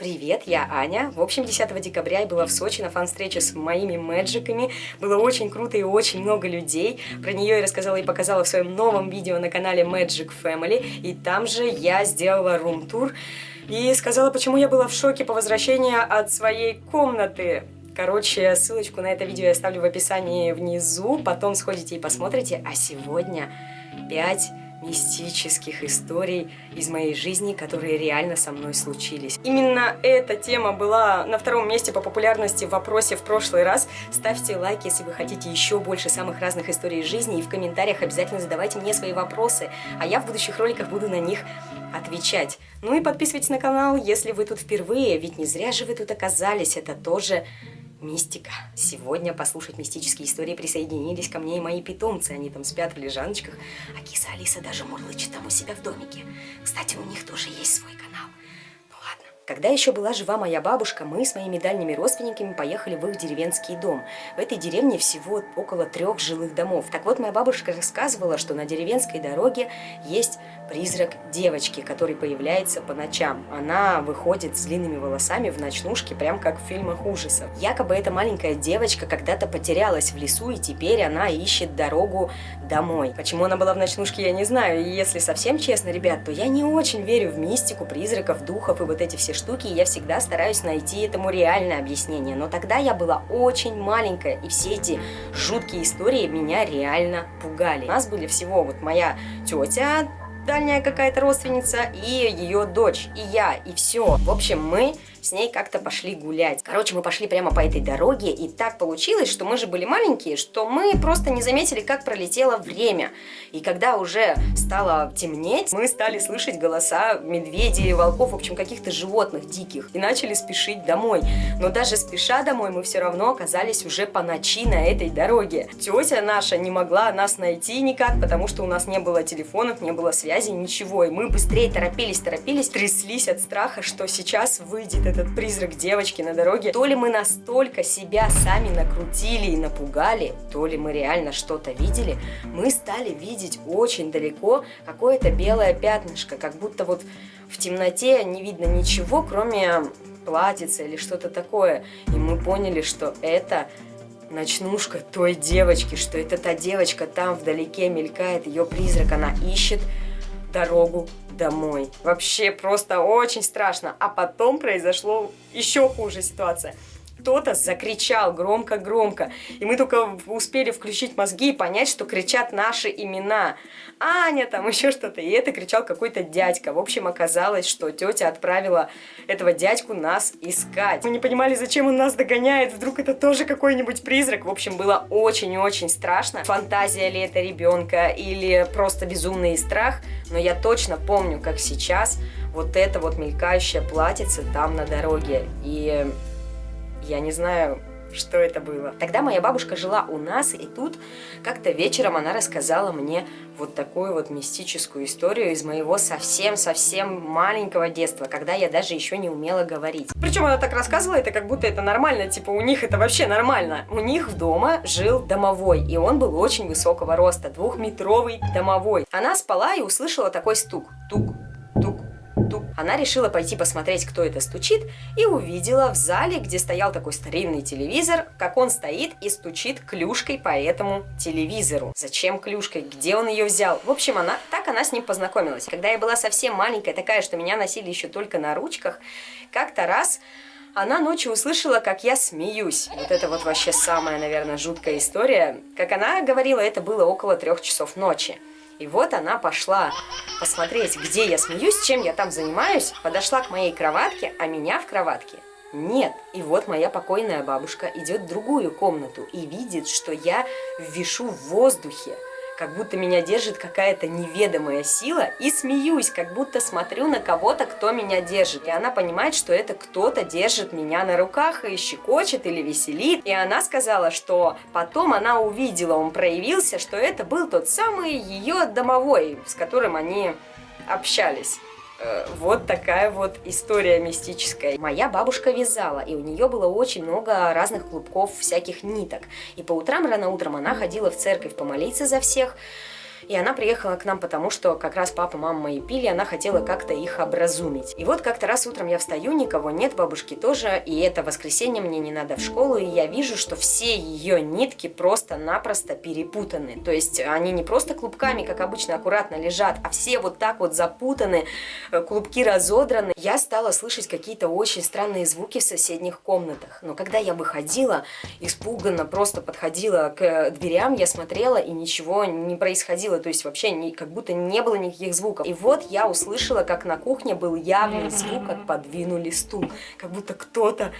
Привет, я Аня. В общем, 10 декабря я была в Сочи на фан-встрече с моими мэджиками. Было очень круто и очень много людей. Про нее я рассказала и показала в своем новом видео на канале Magic Family. И там же я сделала рум-тур и сказала, почему я была в шоке по возвращении от своей комнаты. Короче, ссылочку на это видео я оставлю в описании внизу, потом сходите и посмотрите. А сегодня 5 мистических историй из моей жизни, которые реально со мной случились. Именно эта тема была на втором месте по популярности в вопросе в прошлый раз. Ставьте лайк, если вы хотите еще больше самых разных историй из жизни, и в комментариях обязательно задавайте мне свои вопросы, а я в будущих роликах буду на них отвечать. Ну и подписывайтесь на канал, если вы тут впервые, ведь не зря же вы тут оказались, это тоже Мистика. Сегодня послушать мистические истории присоединились ко мне и мои питомцы. Они там спят в лежаночках, а киса Алиса даже мурлычет там у себя в домике. Кстати, у них тоже есть свой канал. Когда еще была жива моя бабушка, мы с моими дальними родственниками поехали в их деревенский дом. В этой деревне всего около трех жилых домов. Так вот, моя бабушка рассказывала, что на деревенской дороге есть призрак девочки, который появляется по ночам. Она выходит с длинными волосами в ночнушке, прям как в фильмах ужасов. Якобы эта маленькая девочка когда-то потерялась в лесу, и теперь она ищет дорогу домой. Почему она была в ночнушке, я не знаю. И если совсем честно, ребят, то я не очень верю в мистику, призраков, духов и вот эти все штуки, я всегда стараюсь найти этому реальное объяснение. Но тогда я была очень маленькая, и все эти жуткие истории меня реально пугали. У нас были всего вот моя тетя, дальняя какая-то родственница, и ее дочь, и я, и все. В общем, мы с ней как-то пошли гулять. Короче, мы пошли прямо по этой дороге, и так получилось, что мы же были маленькие, что мы просто не заметили, как пролетело время. И когда уже стало темнеть, мы стали слышать голоса медведей, волков, в общем, каких-то животных диких, и начали спешить домой. Но даже спеша домой, мы все равно оказались уже по ночи на этой дороге. Тетя наша не могла нас найти никак, потому что у нас не было телефонов, не было связи, ничего. И мы быстрее торопились, торопились, тряслись от страха, что сейчас выйдет этот призрак девочки на дороге, то ли мы настолько себя сами накрутили и напугали, то ли мы реально что-то видели, мы стали видеть очень далеко какое-то белое пятнышко, как будто вот в темноте не видно ничего, кроме платьица или что-то такое. И мы поняли, что это ночнушка той девочки, что это та девочка там вдалеке мелькает, ее призрак, она ищет дорогу домой. Вообще просто очень страшно. А потом произошло еще хуже ситуация кто-то закричал громко-громко. И мы только успели включить мозги и понять, что кричат наши имена. Аня там, еще что-то. И это кричал какой-то дядька. В общем, оказалось, что тетя отправила этого дядьку нас искать. Мы не понимали, зачем он нас догоняет. Вдруг это тоже какой-нибудь призрак. В общем, было очень-очень страшно. Фантазия ли это ребенка или просто безумный страх. Но я точно помню, как сейчас вот это вот мелькающее платьице там на дороге. И я не знаю, что это было. Тогда моя бабушка жила у нас, и тут как-то вечером она рассказала мне вот такую вот мистическую историю из моего совсем-совсем маленького детства, когда я даже еще не умела говорить. Причем она так рассказывала, это как будто это нормально, типа у них это вообще нормально. У них дома жил домовой, и он был очень высокого роста, двухметровый домовой. Она спала и услышала такой стук. Тук, она решила пойти посмотреть, кто это стучит, и увидела в зале, где стоял такой старинный телевизор, как он стоит и стучит клюшкой по этому телевизору. Зачем клюшкой? Где он ее взял? В общем, она так она с ним познакомилась. Когда я была совсем маленькая, такая, что меня носили еще только на ручках, как-то раз она ночью услышала, как я смеюсь. Вот это вот вообще самая, наверное, жуткая история. Как она говорила, это было около трех часов ночи. И вот она пошла посмотреть, где я смеюсь, чем я там занимаюсь, подошла к моей кроватке, а меня в кроватке нет. И вот моя покойная бабушка идет в другую комнату и видит, что я вишу в воздухе как будто меня держит какая-то неведомая сила, и смеюсь, как будто смотрю на кого-то, кто меня держит. И она понимает, что это кто-то держит меня на руках и щекочет или веселит. И она сказала, что потом она увидела, он проявился, что это был тот самый ее домовой, с которым они общались. Э, вот такая вот история мистическая. Моя бабушка вязала, и у нее было очень много разных клубков, всяких ниток. И по утрам, рано утром она ходила в церковь помолиться за всех, И она приехала к нам потому, что как раз папа, мама мои пили, она хотела как-то их образумить. И вот как-то раз утром я встаю, никого нет, бабушки тоже, и это воскресенье, мне не надо в школу, и я вижу, что все ее нитки просто-напросто перепутаны. То есть они не просто клубками, как обычно, аккуратно лежат, а все вот так вот запутаны, э, клубки разодраны. Я стала слышать какие-то очень странные звуки в соседних комнатах. Но когда я выходила, испуганно просто подходила к дверям, я смотрела, и ничего не происходило. То есть вообще не, как будто не было никаких звуков. И вот я услышала, как на кухне был явный звук, как подвинули стул. Как будто кто-то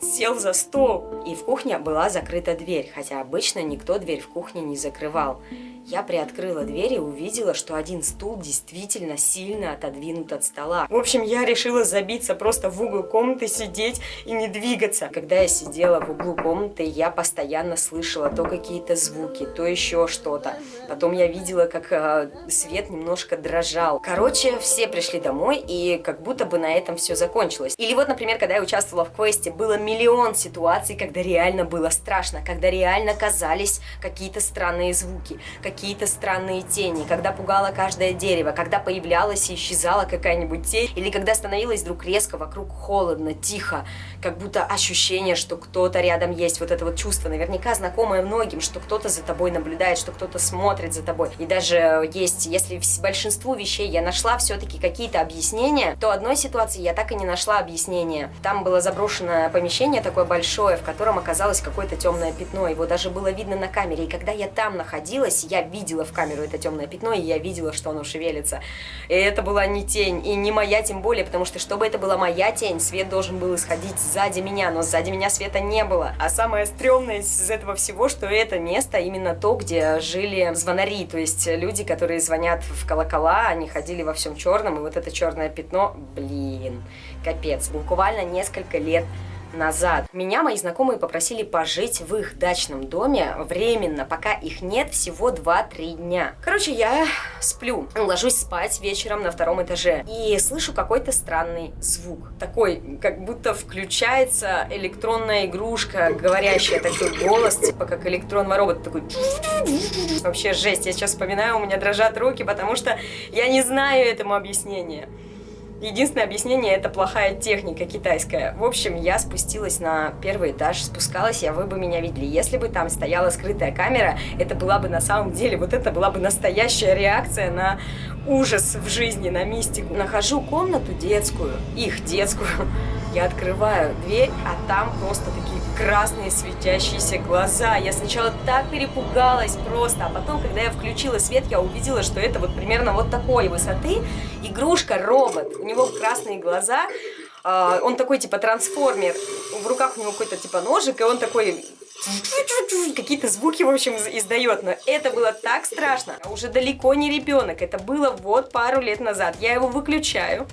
сел за стол. И в кухне была закрыта дверь, хотя обычно никто дверь в кухне не закрывал. Я приоткрыла дверь и увидела, что один стул действительно сильно отодвинут от стола. В общем, я решила забиться просто в угол комнаты, сидеть и не двигаться. Когда я сидела в углу комнаты, я постоянно слышала то какие-то звуки, то еще что-то. Потом я видела, как э, свет немножко дрожал. Короче, все пришли домой, и как будто бы на этом все закончилось. Или вот, например, когда я участвовала в квесте, было миллион ситуаций, когда реально было страшно, когда реально казались какие-то странные звуки, какие какие-то странные тени, когда пугало каждое дерево, когда появлялась и исчезала какая-нибудь тень, или когда становилось вдруг резко вокруг холодно, тихо, как будто ощущение, что кто-то рядом есть, вот это вот чувство, наверняка знакомое многим, что кто-то за тобой наблюдает, что кто-то смотрит за тобой. И даже есть, если большинству вещей я нашла все-таки какие-то объяснения, то одной ситуации я так и не нашла объяснения. Там было заброшенное помещение такое большое, в котором оказалось какое-то темное пятно, его даже было видно на камере, и когда я там находилась, я видела в камеру это темное пятно, и я видела, что оно шевелится. И это была не тень, и не моя тем более, потому что, чтобы это была моя тень, свет должен был исходить сзади меня, но сзади меня света не было. А самое стрёмное из этого всего, что это место именно то, где жили звонари, то есть люди, которые звонят в колокола, они ходили во всем черном, и вот это черное пятно, блин, капец, буквально несколько лет назад. Меня мои знакомые попросили пожить в их дачном доме временно, пока их нет, всего 2-3 дня. Короче, я сплю, ложусь спать вечером на втором этаже и слышу какой-то странный звук. Такой, как будто включается электронная игрушка, говорящая такой голос, типа как электронный робот, такой... Вообще жесть, я сейчас вспоминаю, у меня дрожат руки, потому что я не знаю этому объяснения. Единственное объяснение это плохая техника китайская. В общем, я спустилась на первый этаж, спускалась я, вы бы меня видели. Если бы там стояла скрытая камера, это была бы на самом деле, вот это была бы настоящая реакция на ужас в жизни, на мистику. Нахожу комнату детскую, их детскую, я открываю дверь, а там просто такие красные светящиеся глаза. Я сначала так перепугалась просто, а потом, когда я включила свет, я увидела, что это вот примерно вот такой высоты игрушка-робот. У него красные глаза, а, он такой типа трансформер, в руках у него какой-то типа ножик, и он такой какие-то звуки, в общем, издает. Но это было так страшно. Уже далеко не ребенок. Это было вот пару лет назад. Я его выключаю.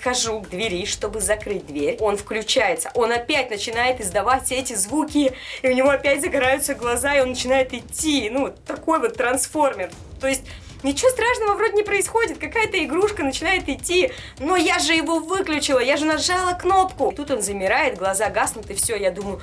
Отхожу к двери, чтобы закрыть дверь. Он включается. Он опять начинает издавать эти звуки. И у него опять загораются глаза, и он начинает идти. Ну, такой вот трансформер. То есть... Ничего страшного вроде не происходит, какая-то игрушка начинает идти, но я же его выключила, я же нажала кнопку. Тут он замирает, глаза гаснут, и все, я думаю,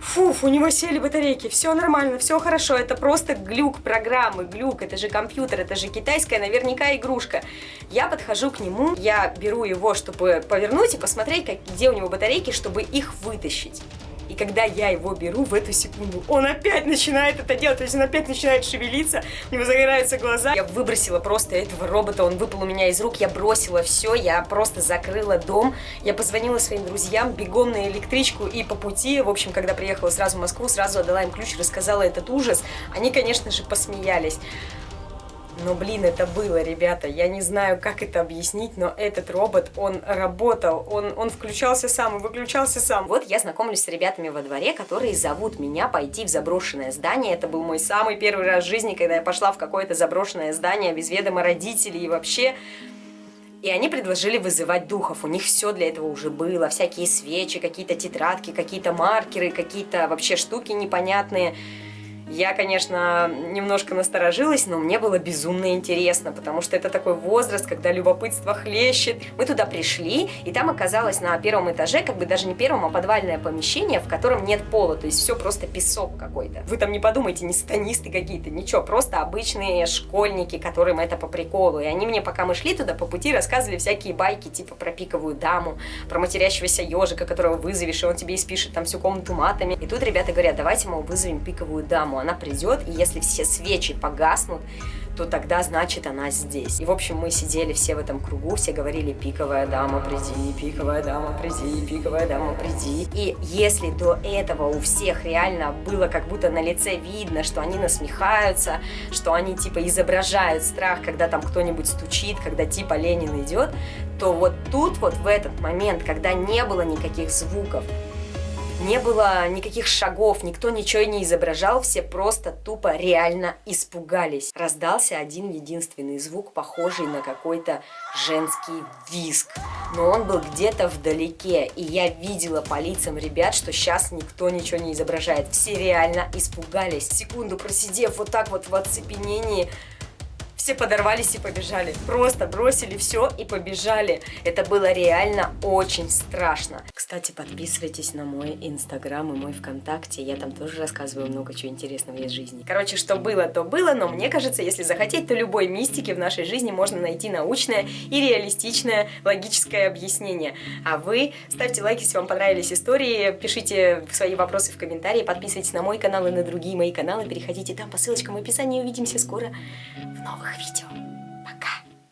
Фуф, у него сели батарейки, все нормально, все хорошо, это просто глюк программы, глюк, это же компьютер, это же китайская наверняка игрушка. Я подхожу к нему, я беру его, чтобы повернуть и посмотреть, как, где у него батарейки, чтобы их вытащить. И когда я его беру в эту секунду, он опять начинает это делать, то есть он опять начинает шевелиться, у него загораются глаза. Я выбросила просто этого робота, он выпал у меня из рук, я бросила все, я просто закрыла дом, я позвонила своим друзьям, бегом на электричку и по пути, в общем, когда приехала сразу в Москву, сразу отдала им ключ, рассказала этот ужас. Они, конечно же, посмеялись. Но, блин, это было, ребята. Я не знаю, как это объяснить, но этот робот, он работал. Он, он включался сам и выключался сам. Вот я знакомлюсь с ребятами во дворе, которые зовут меня пойти в заброшенное здание. Это был мой самый первый раз в жизни, когда я пошла в какое-то заброшенное здание без ведома родителей и вообще... И они предложили вызывать духов. У них все для этого уже было. Всякие свечи, какие-то тетрадки, какие-то маркеры, какие-то вообще штуки непонятные. Я, конечно, немножко насторожилась, но мне было безумно интересно, потому что это такой возраст, когда любопытство хлещет. Мы туда пришли, и там оказалось на первом этаже, как бы даже не первом, а подвальное помещение, в котором нет пола, то есть все просто песок какой-то. Вы там не подумайте, не станисты какие-то, ничего, просто обычные школьники, которым это по приколу. И они мне, пока мы шли туда, по пути рассказывали всякие байки, типа про пиковую даму, про матерящегося ежика, которого вызовешь, и он тебе испишет там всю комнату матами. И тут ребята говорят, давайте, мол, вызовем пиковую даму. Она придет, и если все свечи погаснут, то тогда значит она здесь. И в общем мы сидели все в этом кругу, все говорили пиковая дама, приди, пиковая дама, приди, пиковая дама, приди. И если до этого у всех реально было как будто на лице видно, что они насмехаются, что они типа изображают страх, когда там кто-нибудь стучит, когда типа Ленин идет, то вот тут вот в этот момент, когда не было никаких звуков, не было никаких шагов, никто ничего не изображал, все просто тупо реально испугались. Раздался один единственный звук, похожий на какой-то женский визг. Но он был где-то вдалеке, и я видела по лицам ребят, что сейчас никто ничего не изображает. Все реально испугались. Секунду просидев вот так вот в оцепенении, все подорвались и побежали. Просто бросили все и побежали. Это было реально очень страшно. Кстати, подписывайтесь на мой инстаграм и мой вконтакте. Я там тоже рассказываю много чего интересного из жизни. Короче, что было, то было, но мне кажется, если захотеть, то любой мистики в нашей жизни можно найти научное и реалистичное логическое объяснение. А вы ставьте лайк, если вам понравились истории, пишите свои вопросы в комментарии, подписывайтесь на мой канал и на другие мои каналы, переходите там по ссылочкам в описании. Увидимся скоро в новых видео.